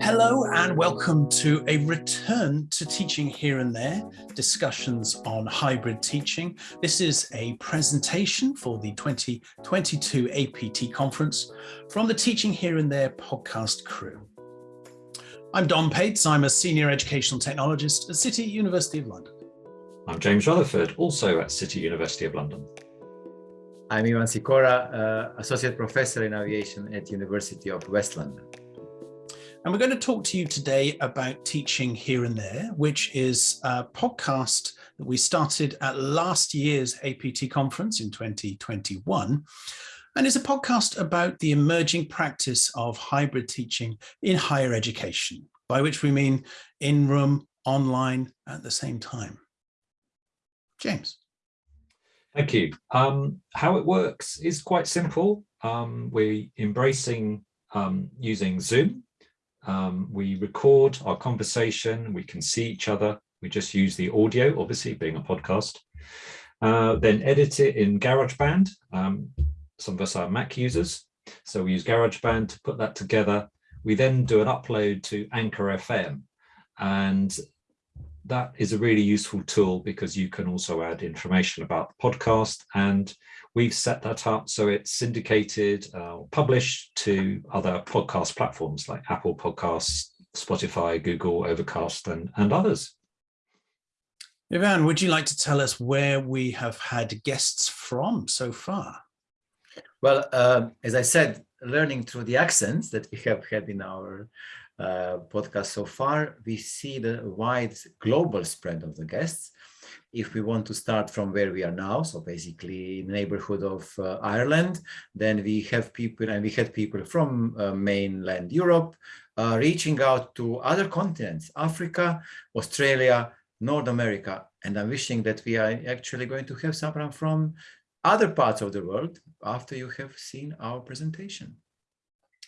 Hello and welcome to a return to Teaching Here and There, discussions on hybrid teaching. This is a presentation for the 2022 APT conference from the Teaching Here and There podcast crew. I'm Dom Pates, I'm a Senior Educational Technologist at City University of London. I'm James Rutherford, also at City University of London. I'm Ivan Sikora, uh, Associate Professor in Aviation at University of West London. And we're going to talk to you today about Teaching Here and There, which is a podcast that we started at last year's APT conference in 2021. And is a podcast about the emerging practice of hybrid teaching in higher education, by which we mean in-room, online at the same time. James. Thank you. Um, how it works is quite simple. Um, we're embracing um, using Zoom um, we record our conversation, we can see each other. We just use the audio, obviously being a podcast. Uh, then edit it in GarageBand. Um, some of us are Mac users, so we use GarageBand to put that together. We then do an upload to Anchor FM, and that is a really useful tool because you can also add information about the podcast and we've set that up so it's syndicated uh, published to other podcast platforms like Apple Podcasts, Spotify, Google, Overcast and, and others. Ivan, would you like to tell us where we have had guests from so far? Well, uh, as I said, learning through the accents that we have had in our uh, podcast so far, we see the wide global spread of the guests. If we want to start from where we are now, so basically in the neighborhood of uh, Ireland, then we have people and we had people from uh, mainland Europe uh, reaching out to other continents, Africa, Australia, North America. And I'm wishing that we are actually going to have someone from other parts of the world after you have seen our presentation.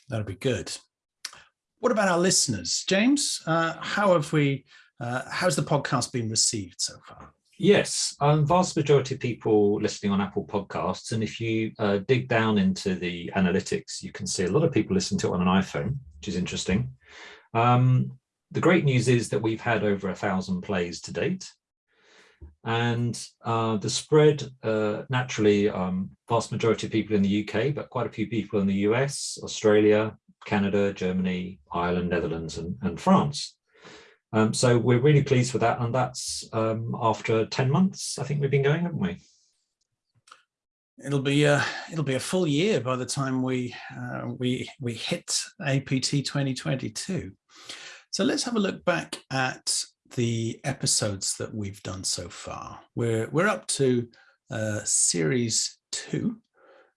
That'll be good. What about our listeners? James, uh, how have we, uh, how's the podcast been received so far? Yes, um, vast majority of people listening on Apple Podcasts, and if you uh, dig down into the analytics, you can see a lot of people listen to it on an iPhone, which is interesting. Um, the great news is that we've had over a thousand plays to date. And uh, the spread, uh, naturally, um, vast majority of people in the UK, but quite a few people in the US, Australia, Canada, Germany, Ireland, Netherlands, and, and France. Um, so we're really pleased with that. And that's um, after 10 months, I think we've been going, haven't we? It'll be a, it'll be a full year by the time we, uh, we, we hit APT 2022. So let's have a look back at the episodes that we've done so far. We're, we're up to uh, series two,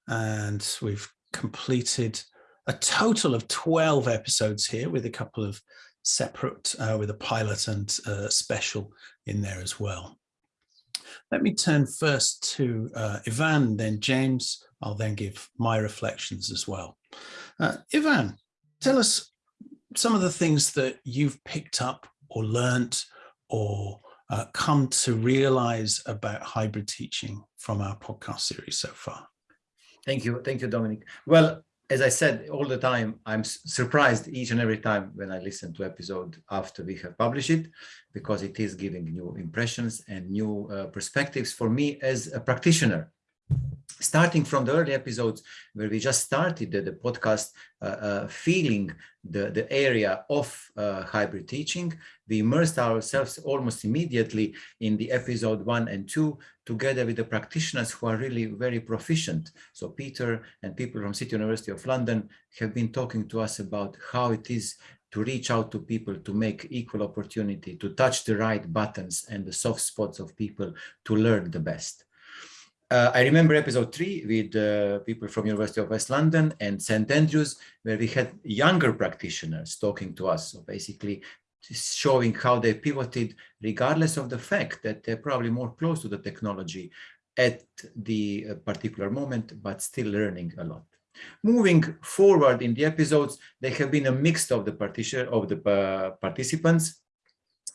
and we've completed a total of 12 episodes here with a couple of separate, uh, with a pilot and uh, special in there as well. Let me turn first to uh, Ivan, then James. I'll then give my reflections as well. Uh, Ivan, tell us some of the things that you've picked up or learnt or uh, come to realize about hybrid teaching from our podcast series so far. Thank you. Thank you, Dominic. Well, as I said all the time, I'm surprised each and every time when I listen to episode after we have published it, because it is giving new impressions and new uh, perspectives for me as a practitioner starting from the early episodes where we just started the, the podcast uh, uh, feeling the, the area of uh, hybrid teaching, we immersed ourselves almost immediately in the episode one and two together with the practitioners who are really very proficient. So Peter and people from City University of London have been talking to us about how it is to reach out to people, to make equal opportunity, to touch the right buttons and the soft spots of people to learn the best. Uh, I remember episode three with uh, people from University of West London and St. Andrews, where we had younger practitioners talking to us. So basically showing how they pivoted regardless of the fact that they're probably more close to the technology at the uh, particular moment, but still learning a lot. Moving forward in the episodes, they have been a mix of the of the uh, participants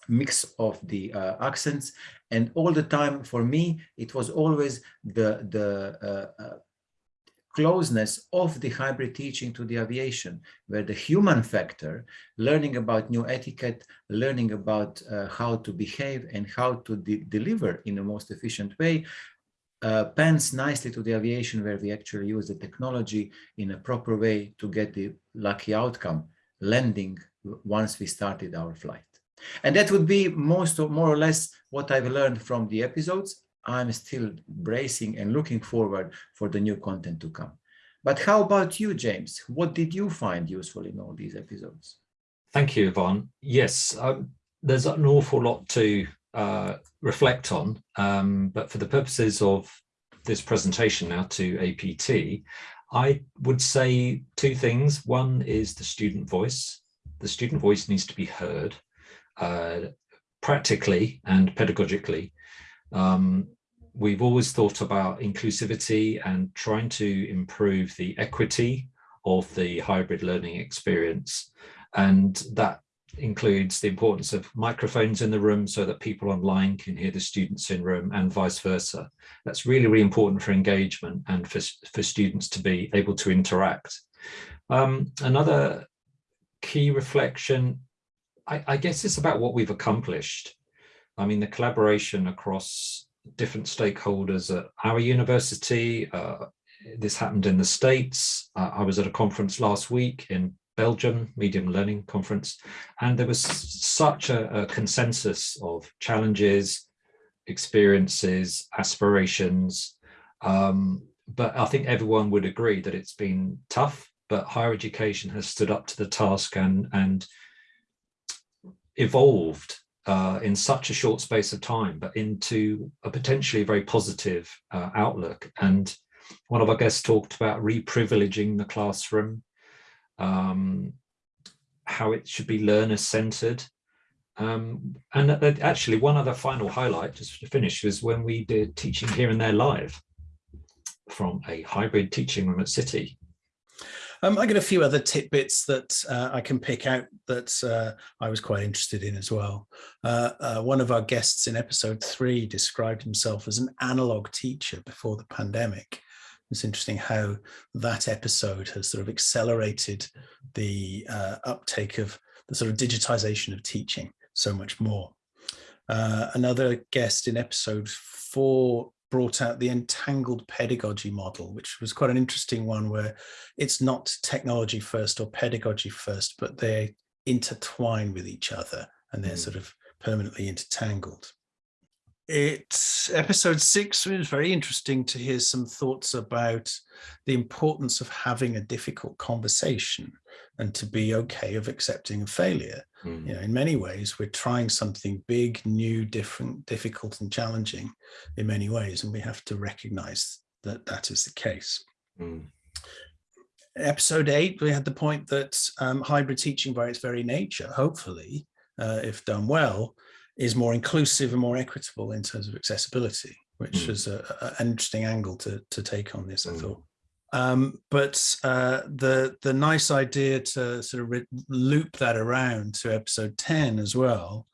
mix of the uh, accents and all the time for me it was always the the uh, uh, closeness of the hybrid teaching to the aviation, where the human factor, learning about new etiquette, learning about uh, how to behave and how to de deliver in the most efficient way, uh, pans nicely to the aviation where we actually use the technology in a proper way to get the lucky outcome, landing once we started our flight. And that would be most or more or less what I've learned from the episodes. I'm still bracing and looking forward for the new content to come. But how about you, James? What did you find useful in all these episodes? Thank you, Ivan. Yes, um, there's an awful lot to uh, reflect on, um, but for the purposes of this presentation now to APT, I would say two things. One is the student voice. The student voice needs to be heard uh, practically and pedagogically. Um, we've always thought about inclusivity and trying to improve the equity of the hybrid learning experience. And that includes the importance of microphones in the room so that people online can hear the students in room and vice versa. That's really, really important for engagement and for, for students to be able to interact. Um, another key reflection, I, I guess it's about what we've accomplished. I mean, the collaboration across different stakeholders at our university, uh, this happened in the States. Uh, I was at a conference last week in Belgium Medium Learning Conference, and there was such a, a consensus of challenges, experiences, aspirations. Um, but I think everyone would agree that it's been tough, but higher education has stood up to the task and, and evolved uh, in such a short space of time, but into a potentially very positive uh, outlook. And one of our guests talked about reprivileging the classroom, um, how it should be learner centered. Um, and actually one other final highlight just to finish was when we did teaching here and there live from a hybrid teaching room at City. Um, I got a few other tidbits that uh, I can pick out that uh, I was quite interested in as well. Uh, uh one of our guests in episode three described himself as an analog teacher before the pandemic. It's interesting how that episode has sort of accelerated the uh, uptake of the sort of digitization of teaching so much more. Uh, another guest in episode four brought out the entangled pedagogy model, which was quite an interesting one where it's not technology first or pedagogy first, but they intertwine with each other and they're mm. sort of permanently intertangled. It's episode six it was very interesting to hear some thoughts about the importance of having a difficult conversation and to be okay of accepting a failure. Mm. You know, in many ways, we're trying something big, new, different, difficult and challenging in many ways, and we have to recognize that that is the case. Mm. Episode eight, we had the point that um, hybrid teaching by its very nature, hopefully, uh, if done well, is more inclusive and more equitable in terms of accessibility, which mm. was a, a, an interesting angle to, to take on this, mm. I thought. Um, but uh, the the nice idea to sort of loop that around to episode 10 as well.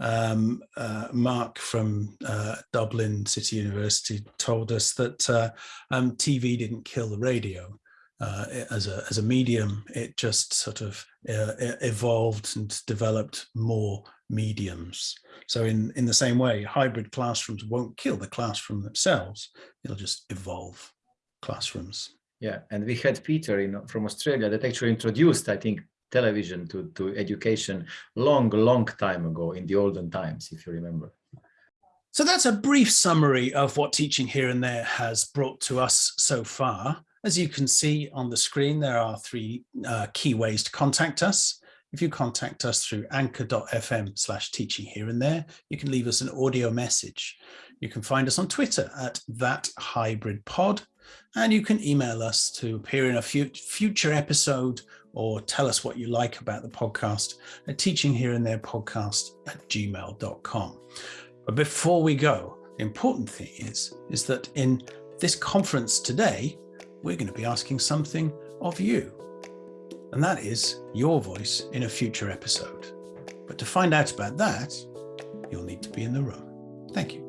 Um, uh, Mark from uh, Dublin City University told us that uh, um, TV didn't kill the radio uh, as a as a medium. It just sort of uh, evolved and developed more mediums. So in, in the same way, hybrid classrooms won't kill the classroom themselves. It'll just evolve classrooms. Yeah, and we had Peter in, from Australia that actually introduced, I think, television to, to education long, long time ago in the olden times, if you remember. So that's a brief summary of what Teaching Here and There has brought to us so far. As you can see on the screen, there are three uh, key ways to contact us. If you contact us through anchor.fm slash teaching here and there, you can leave us an audio message. You can find us on Twitter at that hybrid pod, and you can email us to appear in a future episode or tell us what you like about the podcast at teaching here and there podcast at gmail.com. But before we go, the important thing is, is that in this conference today, we're going to be asking something of you and that is your voice in a future episode. But to find out about that, you'll need to be in the room. Thank you.